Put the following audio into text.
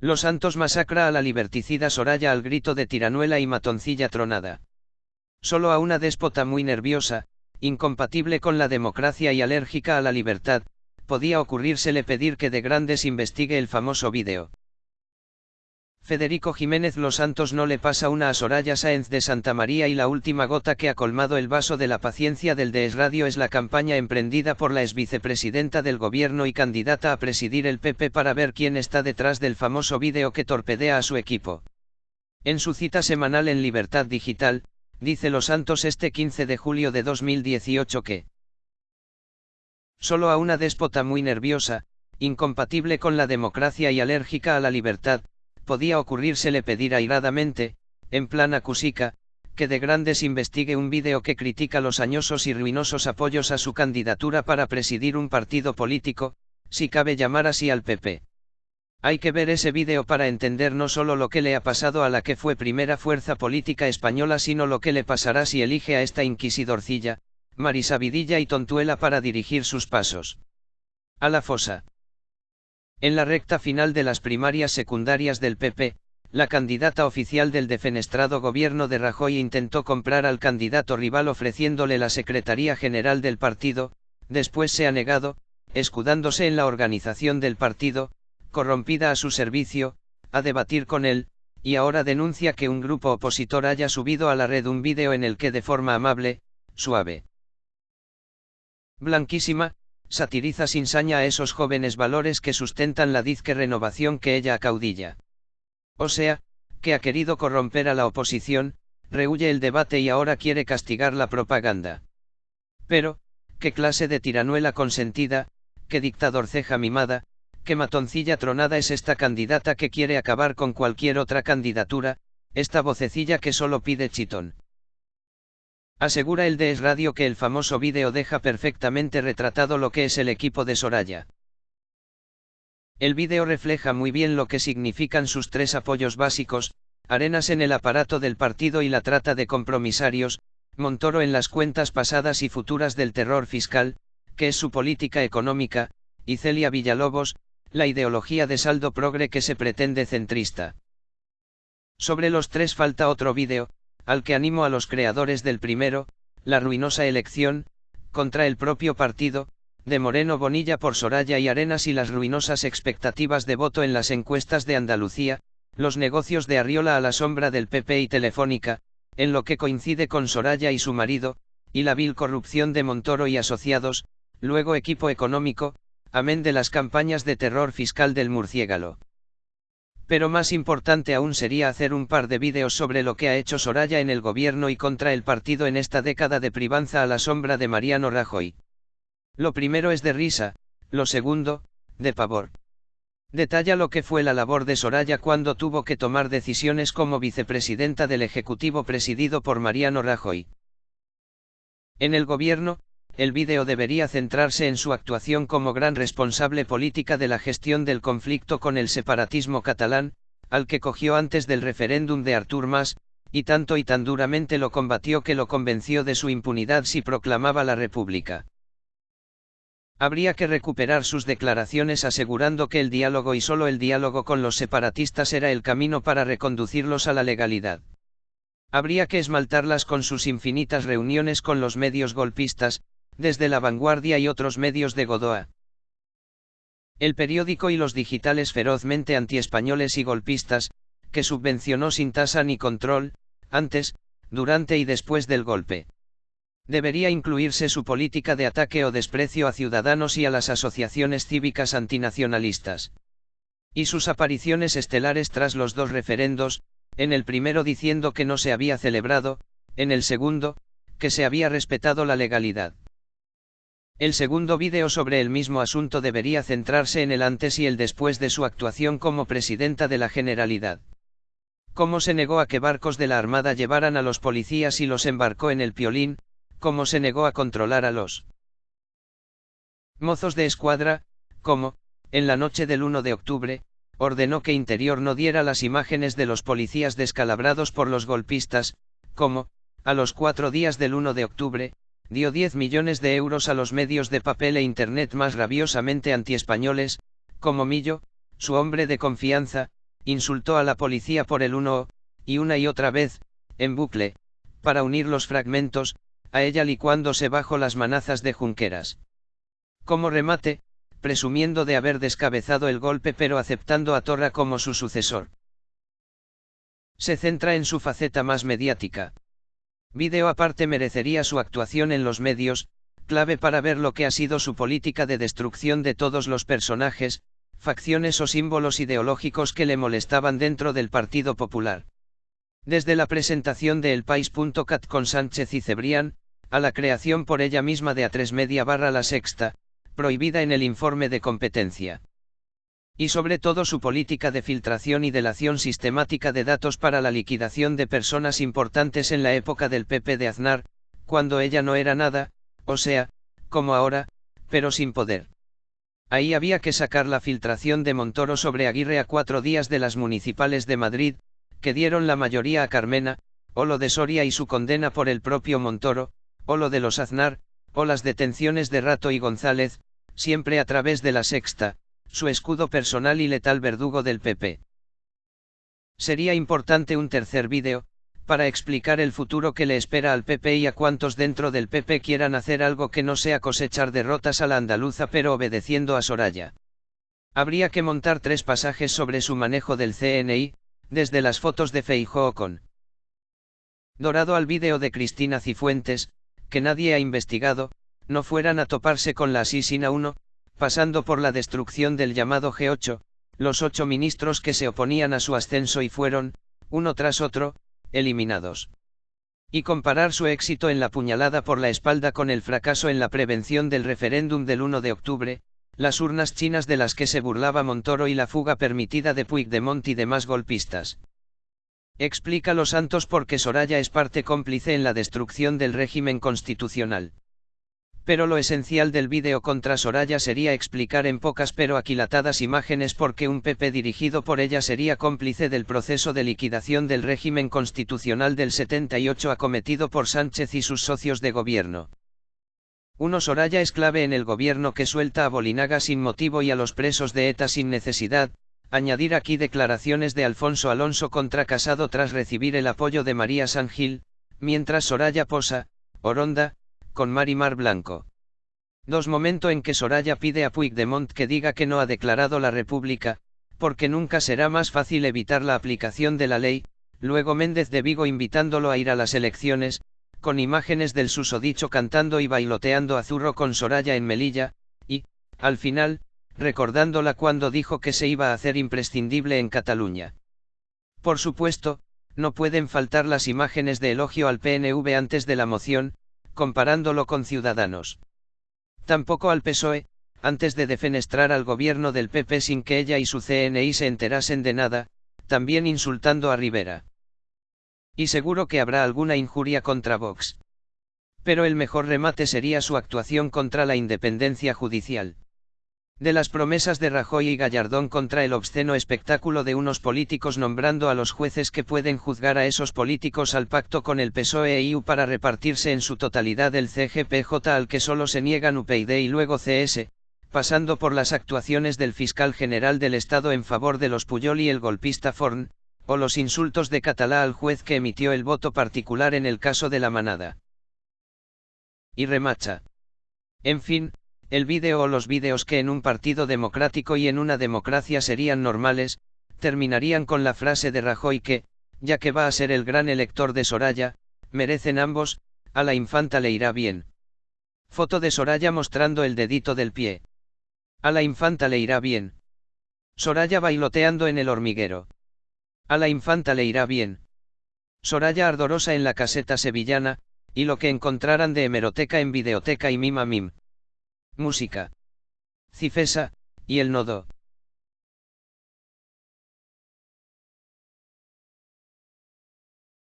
Los Santos masacra a la liberticida Soraya al grito de tiranuela y matoncilla tronada. Solo a una déspota muy nerviosa, incompatible con la democracia y alérgica a la libertad, podía ocurrírsele pedir que de grandes investigue el famoso vídeo. Federico Jiménez Los Santos no le pasa una a Soraya Sáenz de Santa María y la última gota que ha colmado el vaso de la paciencia del Radio es la campaña emprendida por la exvicepresidenta del gobierno y candidata a presidir el PP para ver quién está detrás del famoso vídeo que torpedea a su equipo. En su cita semanal en Libertad Digital, dice Los Santos este 15 de julio de 2018 que Solo a una déspota muy nerviosa, incompatible con la democracia y alérgica a la libertad, podía ocurrírsele pedir airadamente, en plan acusica, que de grandes investigue un vídeo que critica los añosos y ruinosos apoyos a su candidatura para presidir un partido político, si cabe llamar así al PP. Hay que ver ese vídeo para entender no solo lo que le ha pasado a la que fue primera fuerza política española, sino lo que le pasará si elige a esta inquisidorcilla, Marisabidilla y Tontuela para dirigir sus pasos. A la fosa. En la recta final de las primarias secundarias del PP, la candidata oficial del defenestrado gobierno de Rajoy intentó comprar al candidato rival ofreciéndole la Secretaría General del partido, después se ha negado, escudándose en la organización del partido, corrompida a su servicio, a debatir con él, y ahora denuncia que un grupo opositor haya subido a la red un vídeo en el que de forma amable, suave, blanquísima, satiriza sin saña a esos jóvenes valores que sustentan la dizque renovación que ella acaudilla. O sea, que ha querido corromper a la oposición, rehuye el debate y ahora quiere castigar la propaganda. Pero, ¿qué clase de tiranuela consentida, qué dictador ceja mimada, qué matoncilla tronada es esta candidata que quiere acabar con cualquier otra candidatura, esta vocecilla que solo pide chitón? Asegura el DS Radio que el famoso vídeo deja perfectamente retratado lo que es el equipo de Soraya. El vídeo refleja muy bien lo que significan sus tres apoyos básicos, Arenas en el aparato del partido y la trata de compromisarios, Montoro en las cuentas pasadas y futuras del terror fiscal, que es su política económica, y Celia Villalobos, la ideología de saldo progre que se pretende centrista. Sobre los tres falta otro vídeo, al que animo a los creadores del primero, la ruinosa elección, contra el propio partido, de Moreno Bonilla por Soraya y Arenas y las ruinosas expectativas de voto en las encuestas de Andalucía, los negocios de Arriola a la sombra del PP y Telefónica, en lo que coincide con Soraya y su marido, y la vil corrupción de Montoro y asociados, luego equipo económico, amén de las campañas de terror fiscal del murciégalo. Pero más importante aún sería hacer un par de vídeos sobre lo que ha hecho Soraya en el gobierno y contra el partido en esta década de privanza a la sombra de Mariano Rajoy. Lo primero es de risa, lo segundo, de pavor. Detalla lo que fue la labor de Soraya cuando tuvo que tomar decisiones como vicepresidenta del Ejecutivo presidido por Mariano Rajoy. En el gobierno, el vídeo debería centrarse en su actuación como gran responsable política de la gestión del conflicto con el separatismo catalán, al que cogió antes del referéndum de Artur Mas, y tanto y tan duramente lo combatió que lo convenció de su impunidad si proclamaba la República. Habría que recuperar sus declaraciones asegurando que el diálogo y solo el diálogo con los separatistas era el camino para reconducirlos a la legalidad. Habría que esmaltarlas con sus infinitas reuniones con los medios golpistas, desde La Vanguardia y otros medios de Godoa. El periódico y los digitales ferozmente antiespañoles y golpistas, que subvencionó sin tasa ni control, antes, durante y después del golpe. Debería incluirse su política de ataque o desprecio a ciudadanos y a las asociaciones cívicas antinacionalistas. Y sus apariciones estelares tras los dos referendos, en el primero diciendo que no se había celebrado, en el segundo, que se había respetado la legalidad. El segundo vídeo sobre el mismo asunto debería centrarse en el antes y el después de su actuación como presidenta de la Generalidad. Cómo se negó a que barcos de la Armada llevaran a los policías y los embarcó en el Piolín, cómo se negó a controlar a los mozos de escuadra, cómo, en la noche del 1 de octubre, ordenó que Interior no diera las imágenes de los policías descalabrados por los golpistas, cómo, a los cuatro días del 1 de octubre, dio 10 millones de euros a los medios de papel e Internet más rabiosamente antiespañoles, como Millo, su hombre de confianza, insultó a la policía por el uno, y una y otra vez, en bucle, para unir los fragmentos, a ella licuándose bajo las manazas de Junqueras. Como remate, presumiendo de haber descabezado el golpe pero aceptando a Torra como su sucesor. Se centra en su faceta más mediática. Vídeo aparte merecería su actuación en los medios, clave para ver lo que ha sido su política de destrucción de todos los personajes, facciones o símbolos ideológicos que le molestaban dentro del Partido Popular. Desde la presentación de El País.cat con Sánchez y Cebrián, a la creación por ella misma de A3 Media barra La Sexta, prohibida en el informe de competencia. Y sobre todo su política de filtración y delación sistemática de datos para la liquidación de personas importantes en la época del PP de Aznar, cuando ella no era nada, o sea, como ahora, pero sin poder. Ahí había que sacar la filtración de Montoro sobre Aguirre a cuatro días de las municipales de Madrid, que dieron la mayoría a Carmena, o lo de Soria y su condena por el propio Montoro, o lo de los Aznar, o las detenciones de Rato y González, siempre a través de la sexta, su escudo personal y letal verdugo del PP. Sería importante un tercer vídeo, para explicar el futuro que le espera al PP y a cuantos dentro del PP quieran hacer algo que no sea cosechar derrotas a la andaluza pero obedeciendo a Soraya. Habría que montar tres pasajes sobre su manejo del CNI, desde las fotos de Feijóo con Dorado al vídeo de Cristina Cifuentes, que nadie ha investigado, no fueran a toparse con la Asisina 1, pasando por la destrucción del llamado G8, los ocho ministros que se oponían a su ascenso y fueron, uno tras otro, eliminados. Y comparar su éxito en la puñalada por la espalda con el fracaso en la prevención del referéndum del 1 de octubre, las urnas chinas de las que se burlaba Montoro y la fuga permitida de Puigdemont y demás golpistas. Explica los santos porque Soraya es parte cómplice en la destrucción del régimen constitucional. Pero lo esencial del vídeo contra Soraya sería explicar en pocas pero aquilatadas imágenes por qué un PP dirigido por ella sería cómplice del proceso de liquidación del régimen constitucional del 78 acometido por Sánchez y sus socios de gobierno. Uno Soraya es clave en el gobierno que suelta a Bolinaga sin motivo y a los presos de ETA sin necesidad, añadir aquí declaraciones de Alfonso Alonso contra Casado tras recibir el apoyo de María San Gil, mientras Soraya posa, Oronda, con Marimar Blanco. Dos momento en que Soraya pide a Puigdemont que diga que no ha declarado la República, porque nunca será más fácil evitar la aplicación de la ley, luego Méndez de Vigo invitándolo a ir a las elecciones, con imágenes del susodicho cantando y bailoteando a Zurro con Soraya en Melilla, y, al final, recordándola cuando dijo que se iba a hacer imprescindible en Cataluña. Por supuesto, no pueden faltar las imágenes de elogio al PNV antes de la moción, comparándolo con Ciudadanos. Tampoco al PSOE, antes de defenestrar al gobierno del PP sin que ella y su CNI se enterasen de nada, también insultando a Rivera. Y seguro que habrá alguna injuria contra Vox. Pero el mejor remate sería su actuación contra la independencia judicial de las promesas de Rajoy y Gallardón contra el obsceno espectáculo de unos políticos nombrando a los jueces que pueden juzgar a esos políticos al pacto con el PSOE IU para repartirse en su totalidad el CGPJ al que solo se niegan UPyD y luego CS, pasando por las actuaciones del fiscal general del Estado en favor de los Puyol y el golpista Forn, o los insultos de Catalá al juez que emitió el voto particular en el caso de la manada. Y remacha. En fin, el vídeo o los vídeos que en un partido democrático y en una democracia serían normales, terminarían con la frase de Rajoy que, ya que va a ser el gran elector de Soraya, merecen ambos, a la infanta le irá bien. Foto de Soraya mostrando el dedito del pie. A la infanta le irá bien. Soraya bailoteando en el hormiguero. A la infanta le irá bien. Soraya ardorosa en la caseta sevillana, y lo que encontraran de hemeroteca en videoteca y mima mim música. Cifesa, y el nodo.